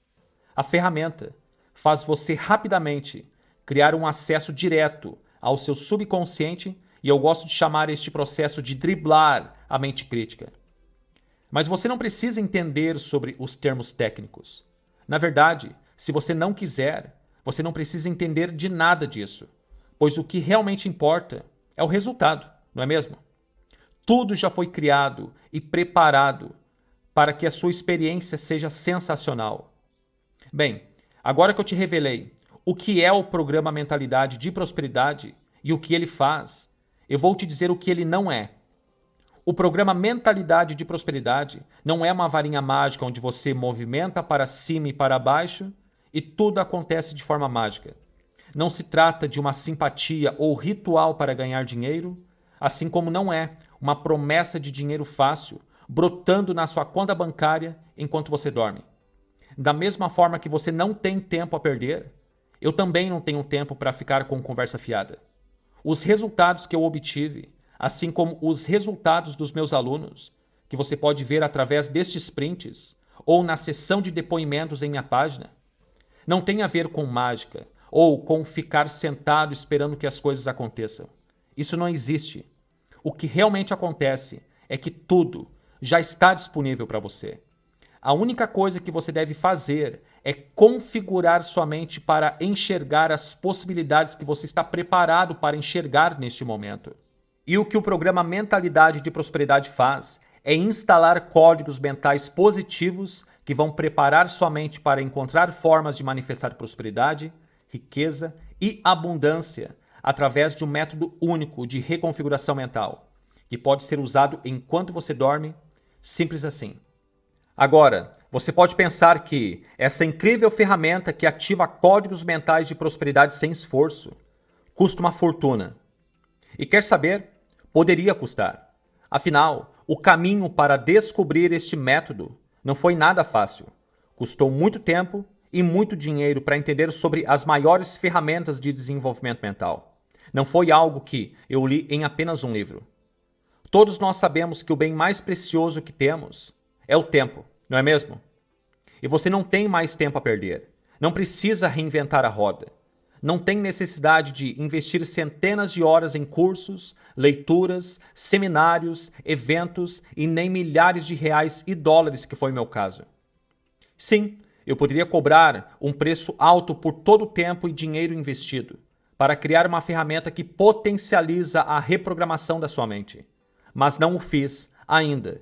A ferramenta faz você rapidamente criar um acesso direto ao seu subconsciente e eu gosto de chamar este processo de driblar a mente crítica. Mas você não precisa entender sobre os termos técnicos. Na verdade, se você não quiser, você não precisa entender de nada disso, pois o que realmente importa é o resultado, não é mesmo? Tudo já foi criado e preparado para que a sua experiência seja sensacional. Bem, agora que eu te revelei o que é o programa Mentalidade de Prosperidade e o que ele faz, eu vou te dizer o que ele não é. O programa Mentalidade de Prosperidade não é uma varinha mágica onde você movimenta para cima e para baixo e tudo acontece de forma mágica. Não se trata de uma simpatia ou ritual para ganhar dinheiro, assim como não é uma promessa de dinheiro fácil brotando na sua conta bancária enquanto você dorme. Da mesma forma que você não tem tempo a perder, eu também não tenho tempo para ficar com conversa fiada. Os resultados que eu obtive, assim como os resultados dos meus alunos, que você pode ver através destes prints ou na seção de depoimentos em minha página, não tem a ver com mágica, ou com ficar sentado esperando que as coisas aconteçam. Isso não existe. O que realmente acontece é que tudo, já está disponível para você. A única coisa que você deve fazer é configurar sua mente para enxergar as possibilidades que você está preparado para enxergar neste momento. E o que o programa Mentalidade de Prosperidade faz é instalar códigos mentais positivos que vão preparar sua mente para encontrar formas de manifestar prosperidade, riqueza e abundância através de um método único de reconfiguração mental, que pode ser usado enquanto você dorme, simples assim. Agora, você pode pensar que essa incrível ferramenta que ativa códigos mentais de prosperidade sem esforço custa uma fortuna. E quer saber? Poderia custar. Afinal, o caminho para descobrir este método não foi nada fácil. Custou muito tempo e muito dinheiro para entender sobre as maiores ferramentas de desenvolvimento mental. Não foi algo que eu li em apenas um livro. Todos nós sabemos que o bem mais precioso que temos é o tempo, não é mesmo? E você não tem mais tempo a perder. Não precisa reinventar a roda. Não tem necessidade de investir centenas de horas em cursos, leituras, seminários, eventos e nem milhares de reais e dólares, que foi meu caso. Sim, eu poderia cobrar um preço alto por todo o tempo e dinheiro investido para criar uma ferramenta que potencializa a reprogramação da sua mente. Mas não o fiz ainda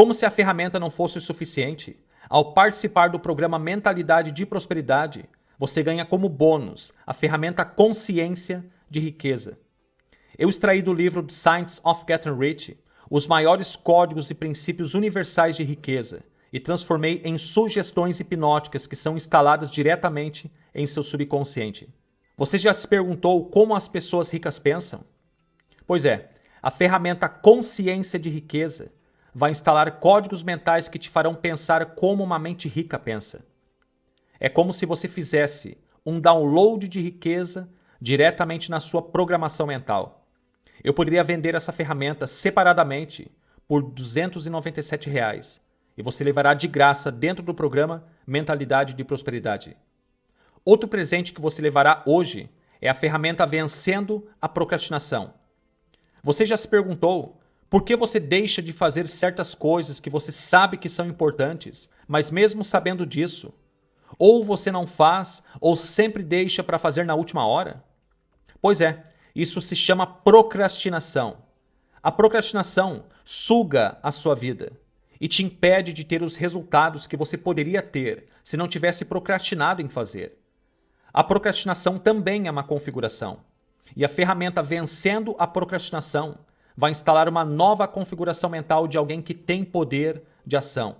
como se a ferramenta não fosse o suficiente, ao participar do programa Mentalidade de Prosperidade, você ganha como bônus a ferramenta Consciência de Riqueza. Eu extraí do livro The Science of Getting Rich os maiores códigos e princípios universais de riqueza e transformei em sugestões hipnóticas que são instaladas diretamente em seu subconsciente. Você já se perguntou como as pessoas ricas pensam? Pois é, a ferramenta Consciência de Riqueza vai instalar códigos mentais que te farão pensar como uma mente rica pensa. É como se você fizesse um download de riqueza diretamente na sua programação mental. Eu poderia vender essa ferramenta separadamente por 297 reais, e você levará de graça dentro do programa Mentalidade de Prosperidade. Outro presente que você levará hoje é a ferramenta Vencendo a Procrastinação. Você já se perguntou por que você deixa de fazer certas coisas que você sabe que são importantes, mas mesmo sabendo disso? Ou você não faz, ou sempre deixa para fazer na última hora? Pois é, isso se chama procrastinação. A procrastinação suga a sua vida e te impede de ter os resultados que você poderia ter se não tivesse procrastinado em fazer. A procrastinação também é uma configuração. E a ferramenta Vencendo a Procrastinação vai instalar uma nova configuração mental de alguém que tem poder de ação.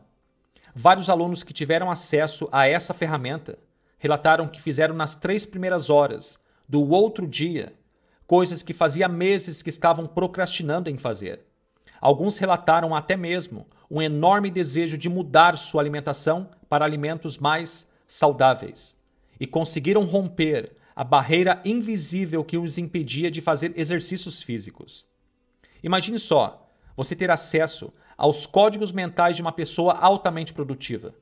Vários alunos que tiveram acesso a essa ferramenta relataram que fizeram nas três primeiras horas do outro dia coisas que fazia meses que estavam procrastinando em fazer. Alguns relataram até mesmo um enorme desejo de mudar sua alimentação para alimentos mais saudáveis e conseguiram romper a barreira invisível que os impedia de fazer exercícios físicos. Imagine só, você ter acesso aos códigos mentais de uma pessoa altamente produtiva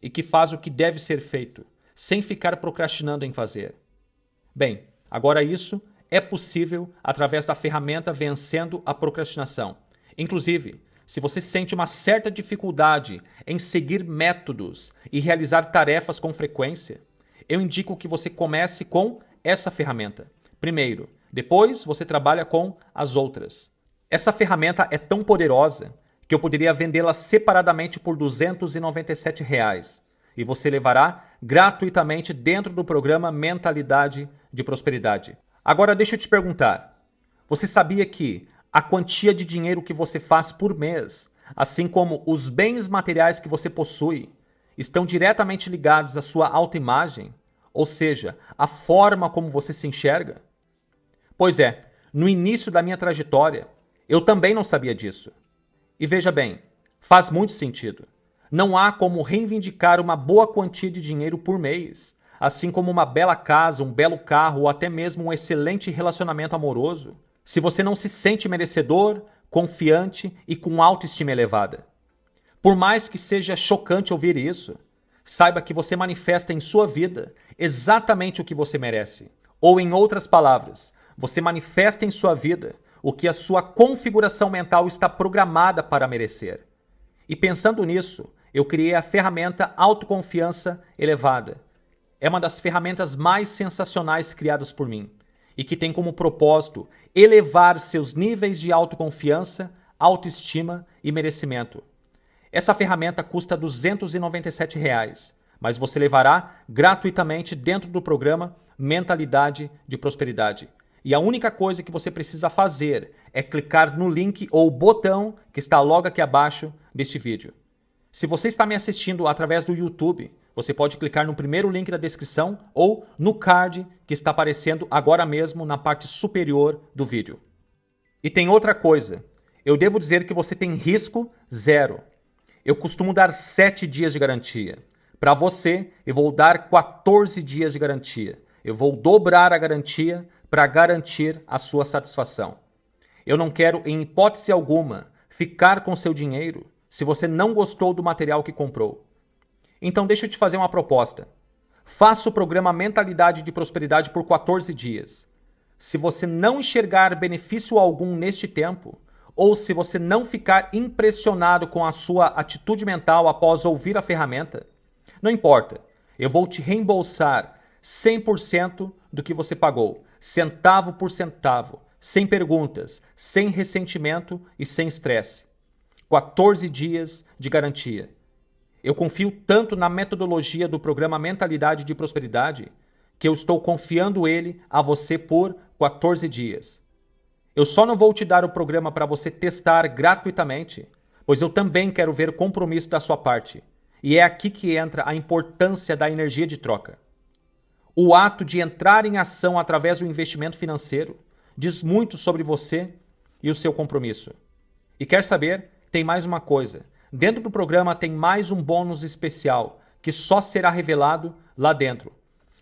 e que faz o que deve ser feito, sem ficar procrastinando em fazer. Bem, agora isso é possível através da ferramenta Vencendo a Procrastinação. Inclusive, se você sente uma certa dificuldade em seguir métodos e realizar tarefas com frequência, eu indico que você comece com essa ferramenta. Primeiro, depois você trabalha com as outras. Essa ferramenta é tão poderosa que eu poderia vendê-la separadamente por 297 reais, e você levará gratuitamente dentro do programa Mentalidade de Prosperidade. Agora deixa eu te perguntar, você sabia que a quantia de dinheiro que você faz por mês, assim como os bens materiais que você possui, estão diretamente ligados à sua autoimagem, ou seja, à forma como você se enxerga? Pois é, no início da minha trajetória, eu também não sabia disso. E veja bem, faz muito sentido. Não há como reivindicar uma boa quantia de dinheiro por mês, assim como uma bela casa, um belo carro ou até mesmo um excelente relacionamento amoroso, se você não se sente merecedor, confiante e com autoestima elevada. Por mais que seja chocante ouvir isso, saiba que você manifesta em sua vida exatamente o que você merece. Ou, em outras palavras, você manifesta em sua vida o que a sua configuração mental está programada para merecer. E pensando nisso, eu criei a ferramenta Autoconfiança Elevada. É uma das ferramentas mais sensacionais criadas por mim e que tem como propósito elevar seus níveis de autoconfiança, autoestima e merecimento. Essa ferramenta custa 297 reais, mas você levará gratuitamente dentro do programa Mentalidade de Prosperidade. E a única coisa que você precisa fazer é clicar no link ou botão que está logo aqui abaixo deste vídeo. Se você está me assistindo através do YouTube, você pode clicar no primeiro link da descrição ou no card que está aparecendo agora mesmo na parte superior do vídeo. E tem outra coisa, eu devo dizer que você tem risco zero. Eu costumo dar 7 dias de garantia. Para você, eu vou dar 14 dias de garantia. Eu vou dobrar a garantia para garantir a sua satisfação. Eu não quero, em hipótese alguma, ficar com seu dinheiro se você não gostou do material que comprou. Então deixa eu te fazer uma proposta. Faça o programa Mentalidade de Prosperidade por 14 dias. Se você não enxergar benefício algum neste tempo, ou se você não ficar impressionado com a sua atitude mental após ouvir a ferramenta, não importa, eu vou te reembolsar 100% do que você pagou, centavo por centavo, sem perguntas, sem ressentimento e sem estresse. 14 dias de garantia. Eu confio tanto na metodologia do programa Mentalidade de Prosperidade que eu estou confiando ele a você por 14 dias. Eu só não vou te dar o programa para você testar gratuitamente, pois eu também quero ver compromisso da sua parte. E é aqui que entra a importância da energia de troca. O ato de entrar em ação através do investimento financeiro diz muito sobre você e o seu compromisso. E quer saber? Tem mais uma coisa. Dentro do programa tem mais um bônus especial, que só será revelado lá dentro.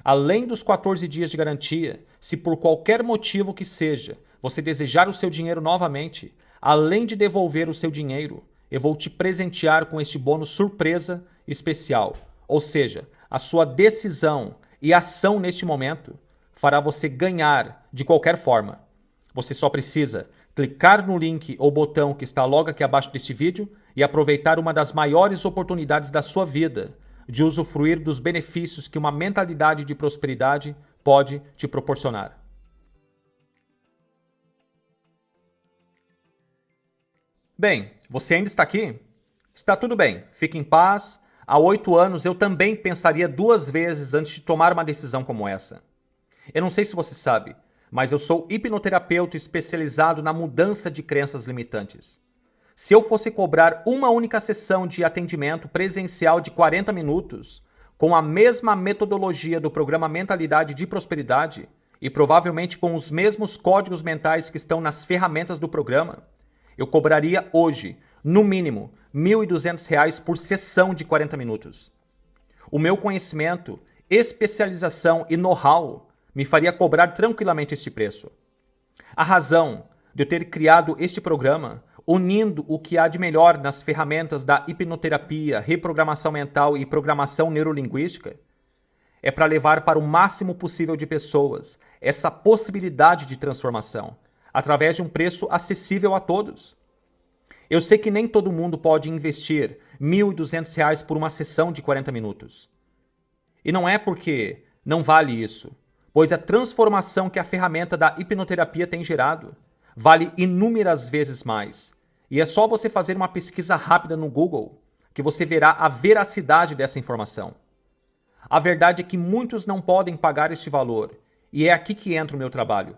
Além dos 14 dias de garantia, se por qualquer motivo que seja, você desejar o seu dinheiro novamente, além de devolver o seu dinheiro, eu vou te presentear com este bônus surpresa especial. Ou seja, a sua decisão e ação neste momento fará você ganhar de qualquer forma. Você só precisa clicar no link ou botão que está logo aqui abaixo deste vídeo e aproveitar uma das maiores oportunidades da sua vida de usufruir dos benefícios que uma mentalidade de prosperidade pode te proporcionar. Bem, você ainda está aqui? Está tudo bem, fique em paz. Há oito anos eu também pensaria duas vezes antes de tomar uma decisão como essa. Eu não sei se você sabe, mas eu sou hipnoterapeuta especializado na mudança de crenças limitantes. Se eu fosse cobrar uma única sessão de atendimento presencial de 40 minutos, com a mesma metodologia do programa Mentalidade de Prosperidade e provavelmente com os mesmos códigos mentais que estão nas ferramentas do programa, eu cobraria hoje, no mínimo, R$ 1.200 por sessão de 40 minutos. O meu conhecimento, especialização e know-how me faria cobrar tranquilamente este preço. A razão de eu ter criado este programa, unindo o que há de melhor nas ferramentas da hipnoterapia, reprogramação mental e programação neurolinguística, é para levar para o máximo possível de pessoas essa possibilidade de transformação, através de um preço acessível a todos. Eu sei que nem todo mundo pode investir R$ 1.200 por uma sessão de 40 minutos. E não é porque não vale isso pois a transformação que a ferramenta da hipnoterapia tem gerado vale inúmeras vezes mais. E é só você fazer uma pesquisa rápida no Google que você verá a veracidade dessa informação. A verdade é que muitos não podem pagar este valor, e é aqui que entra o meu trabalho.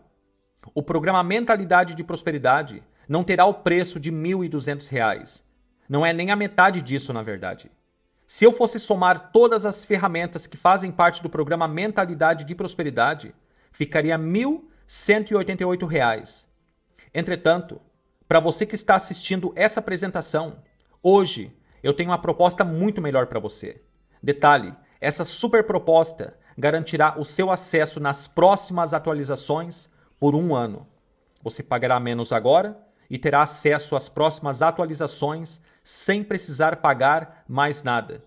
O programa Mentalidade de Prosperidade não terá o preço de R$ 1.200. Não é nem a metade disso, na verdade. Se eu fosse somar todas as ferramentas que fazem parte do programa Mentalidade de Prosperidade, ficaria R$ 1.188. Entretanto, para você que está assistindo essa apresentação, hoje eu tenho uma proposta muito melhor para você. Detalhe, essa super proposta garantirá o seu acesso nas próximas atualizações por um ano. Você pagará menos agora e terá acesso às próximas atualizações sem precisar pagar mais nada.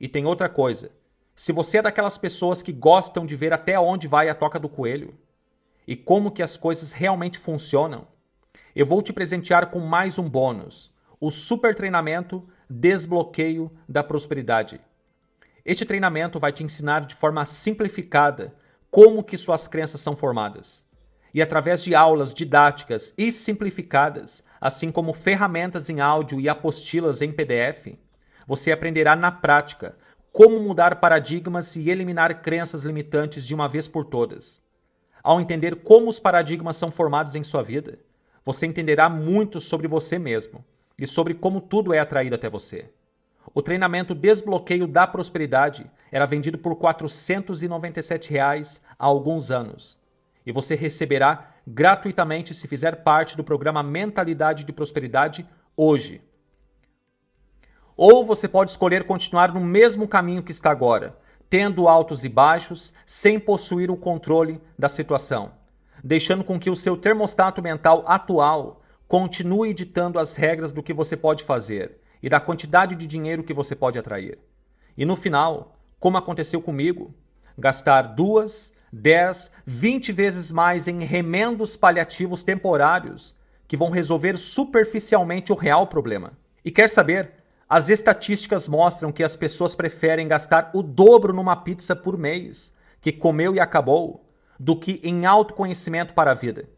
E tem outra coisa. Se você é daquelas pessoas que gostam de ver até onde vai a toca do coelho e como que as coisas realmente funcionam, eu vou te presentear com mais um bônus, o super treinamento Desbloqueio da Prosperidade. Este treinamento vai te ensinar de forma simplificada como que suas crenças são formadas. E através de aulas didáticas e simplificadas, assim como ferramentas em áudio e apostilas em PDF, você aprenderá na prática como mudar paradigmas e eliminar crenças limitantes de uma vez por todas. Ao entender como os paradigmas são formados em sua vida, você entenderá muito sobre você mesmo e sobre como tudo é atraído até você. O treinamento Desbloqueio da Prosperidade era vendido por 497 reais há alguns anos. E você receberá gratuitamente se fizer parte do programa Mentalidade de Prosperidade hoje. Ou você pode escolher continuar no mesmo caminho que está agora, tendo altos e baixos, sem possuir o controle da situação, deixando com que o seu termostato mental atual continue ditando as regras do que você pode fazer e da quantidade de dinheiro que você pode atrair. E no final, como aconteceu comigo, gastar duas, dez, vinte vezes mais em remendos paliativos temporários que vão resolver superficialmente o real problema. E quer saber? As estatísticas mostram que as pessoas preferem gastar o dobro numa pizza por mês, que comeu e acabou, do que em autoconhecimento para a vida.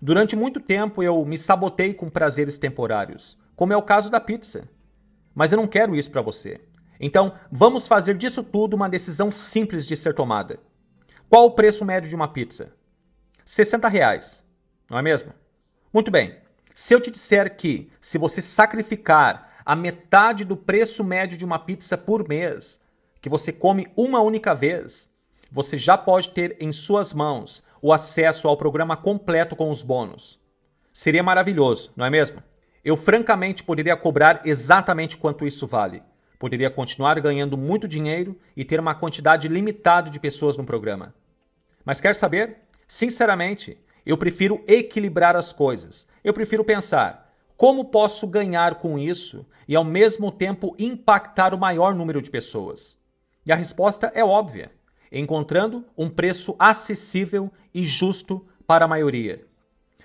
Durante muito tempo eu me sabotei com prazeres temporários, como é o caso da pizza. Mas eu não quero isso para você. Então, vamos fazer disso tudo uma decisão simples de ser tomada. Qual o preço médio de uma pizza? 60 reais, não é mesmo? Muito bem. Se eu te disser que, se você sacrificar a metade do preço médio de uma pizza por mês, que você come uma única vez, você já pode ter em suas mãos o acesso ao programa completo com os bônus. Seria maravilhoso, não é mesmo? Eu francamente poderia cobrar exatamente quanto isso vale. Poderia continuar ganhando muito dinheiro e ter uma quantidade limitada de pessoas no programa. Mas quer saber? Sinceramente, eu prefiro equilibrar as coisas. Eu prefiro pensar como posso ganhar com isso e ao mesmo tempo impactar o maior número de pessoas. E a resposta é óbvia: encontrando um preço acessível e justo para a maioria.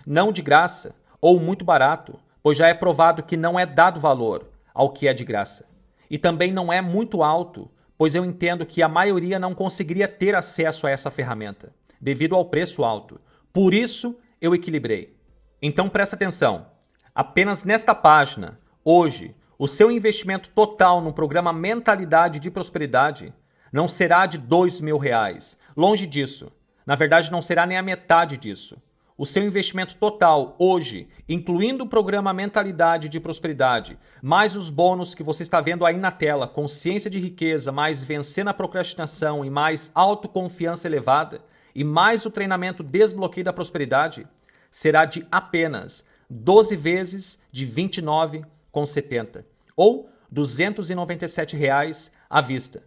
Não de graça ou muito barato, pois já é provado que não é dado valor ao que é de graça. E também não é muito alto, pois eu entendo que a maioria não conseguiria ter acesso a essa ferramenta, devido ao preço alto. Por isso, eu equilibrei. Então presta atenção. Apenas nesta página, hoje, o seu investimento total no programa Mentalidade de Prosperidade não será de dois mil reais. Longe disso. Na verdade, não será nem a metade disso o seu investimento total hoje, incluindo o programa Mentalidade de Prosperidade, mais os bônus que você está vendo aí na tela, consciência de riqueza, mais vencer na procrastinação e mais autoconfiança elevada, e mais o treinamento Desbloqueio da Prosperidade, será de apenas 12 vezes de R$ 29,70 ou 297 reais à vista.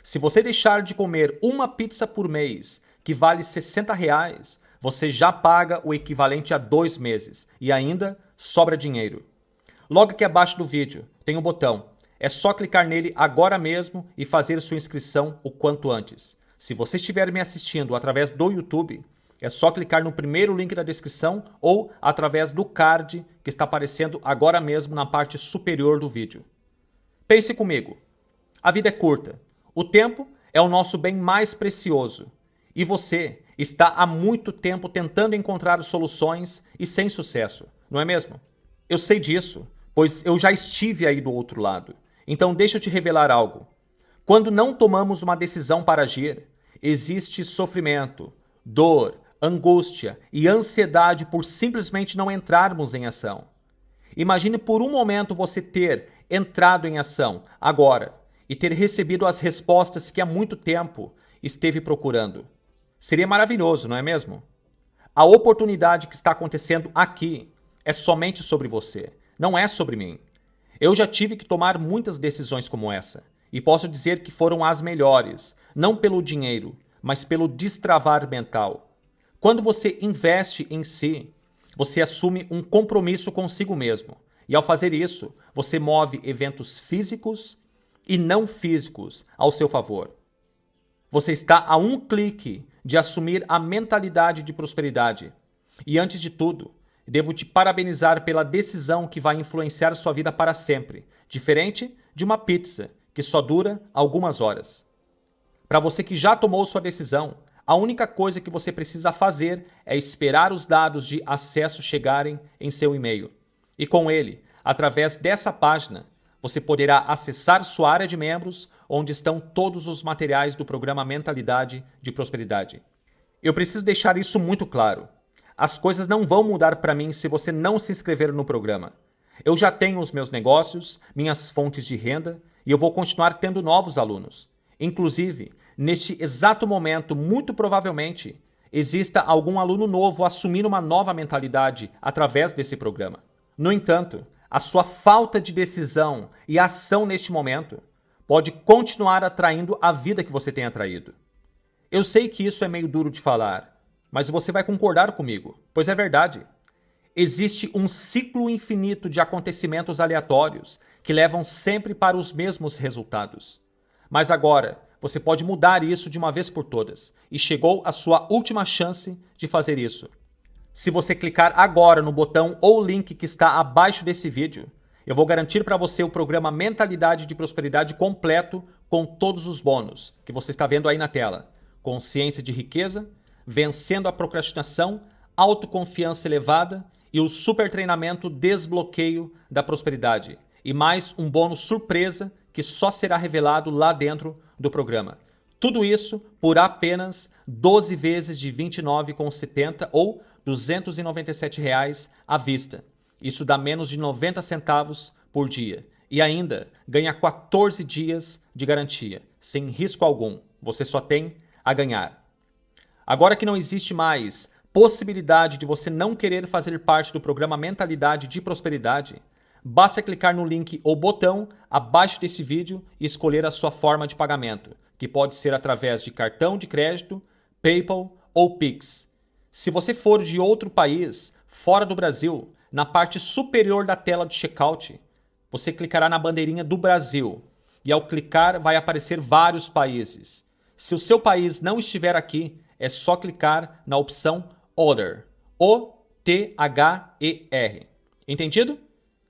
Se você deixar de comer uma pizza por mês, que vale 60 reais, você já paga o equivalente a dois meses e ainda sobra dinheiro. Logo aqui abaixo do vídeo tem um botão. É só clicar nele agora mesmo e fazer sua inscrição o quanto antes. Se você estiver me assistindo através do YouTube, é só clicar no primeiro link da descrição ou através do card que está aparecendo agora mesmo na parte superior do vídeo. Pense comigo. A vida é curta. O tempo é o nosso bem mais precioso. E você está há muito tempo tentando encontrar soluções e sem sucesso, não é mesmo? Eu sei disso, pois eu já estive aí do outro lado. Então deixa eu te revelar algo. Quando não tomamos uma decisão para agir, existe sofrimento, dor, angústia e ansiedade por simplesmente não entrarmos em ação. Imagine por um momento você ter entrado em ação agora e ter recebido as respostas que há muito tempo esteve procurando. Seria maravilhoso, não é mesmo? A oportunidade que está acontecendo aqui é somente sobre você, não é sobre mim. Eu já tive que tomar muitas decisões como essa, e posso dizer que foram as melhores, não pelo dinheiro, mas pelo destravar mental. Quando você investe em si, você assume um compromisso consigo mesmo. E ao fazer isso, você move eventos físicos e não físicos ao seu favor. Você está a um clique de assumir a mentalidade de prosperidade. E antes de tudo, devo te parabenizar pela decisão que vai influenciar sua vida para sempre, diferente de uma pizza que só dura algumas horas. Para você que já tomou sua decisão, a única coisa que você precisa fazer é esperar os dados de acesso chegarem em seu e-mail. E com ele, através dessa página, você poderá acessar sua área de membros, onde estão todos os materiais do programa Mentalidade de Prosperidade. Eu preciso deixar isso muito claro. As coisas não vão mudar para mim se você não se inscrever no programa. Eu já tenho os meus negócios, minhas fontes de renda e eu vou continuar tendo novos alunos. Inclusive, neste exato momento, muito provavelmente, exista algum aluno novo assumindo uma nova mentalidade através desse programa. No entanto, a sua falta de decisão e ação neste momento pode continuar atraindo a vida que você tem atraído. Eu sei que isso é meio duro de falar, mas você vai concordar comigo, pois é verdade. Existe um ciclo infinito de acontecimentos aleatórios que levam sempre para os mesmos resultados. Mas agora, você pode mudar isso de uma vez por todas. E chegou a sua última chance de fazer isso. Se você clicar agora no botão ou link que está abaixo desse vídeo, eu vou garantir para você o programa Mentalidade de Prosperidade completo com todos os bônus que você está vendo aí na tela. Consciência de riqueza, vencendo a procrastinação, autoconfiança elevada e o super treinamento desbloqueio da prosperidade. E mais um bônus surpresa que só será revelado lá dentro do programa. Tudo isso por apenas 12 vezes de R$ 29,70 ou 297 reais à vista. Isso dá menos de 90 centavos por dia. E ainda ganha 14 dias de garantia, sem risco algum. Você só tem a ganhar. Agora que não existe mais possibilidade de você não querer fazer parte do programa Mentalidade de Prosperidade, Basta clicar no link ou botão abaixo desse vídeo e escolher a sua forma de pagamento, que pode ser através de cartão de crédito, PayPal ou Pix. Se você for de outro país, fora do Brasil, na parte superior da tela de checkout, você clicará na bandeirinha do Brasil e ao clicar vai aparecer vários países. Se o seu país não estiver aqui, é só clicar na opção Other, O-T-H-E-R. Entendido?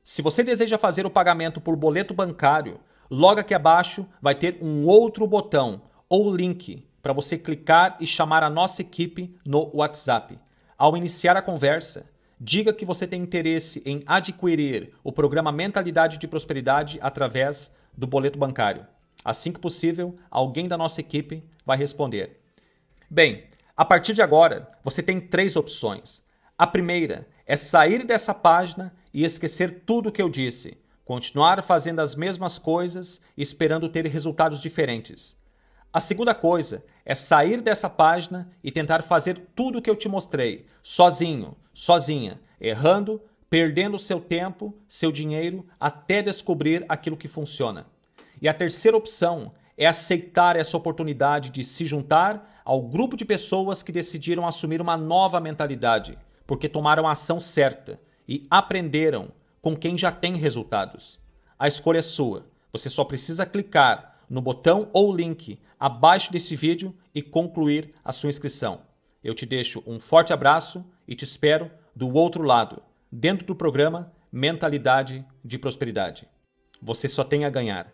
Se você deseja fazer o pagamento por boleto bancário, logo aqui abaixo vai ter um outro botão ou link para você clicar e chamar a nossa equipe no WhatsApp. Ao iniciar a conversa, diga que você tem interesse em adquirir o programa Mentalidade de Prosperidade através do boleto bancário. Assim que possível, alguém da nossa equipe vai responder. Bem, a partir de agora, você tem três opções. A primeira é sair dessa página e esquecer tudo o que eu disse, continuar fazendo as mesmas coisas esperando ter resultados diferentes. A segunda coisa é sair dessa página e tentar fazer tudo o que eu te mostrei, sozinho, sozinha, errando, perdendo seu tempo, seu dinheiro, até descobrir aquilo que funciona. E a terceira opção é aceitar essa oportunidade de se juntar ao grupo de pessoas que decidiram assumir uma nova mentalidade, porque tomaram a ação certa e aprenderam com quem já tem resultados. A escolha é sua. Você só precisa clicar no botão ou link abaixo desse vídeo e concluir a sua inscrição. Eu te deixo um forte abraço e te espero do outro lado, dentro do programa Mentalidade de Prosperidade. Você só tem a ganhar.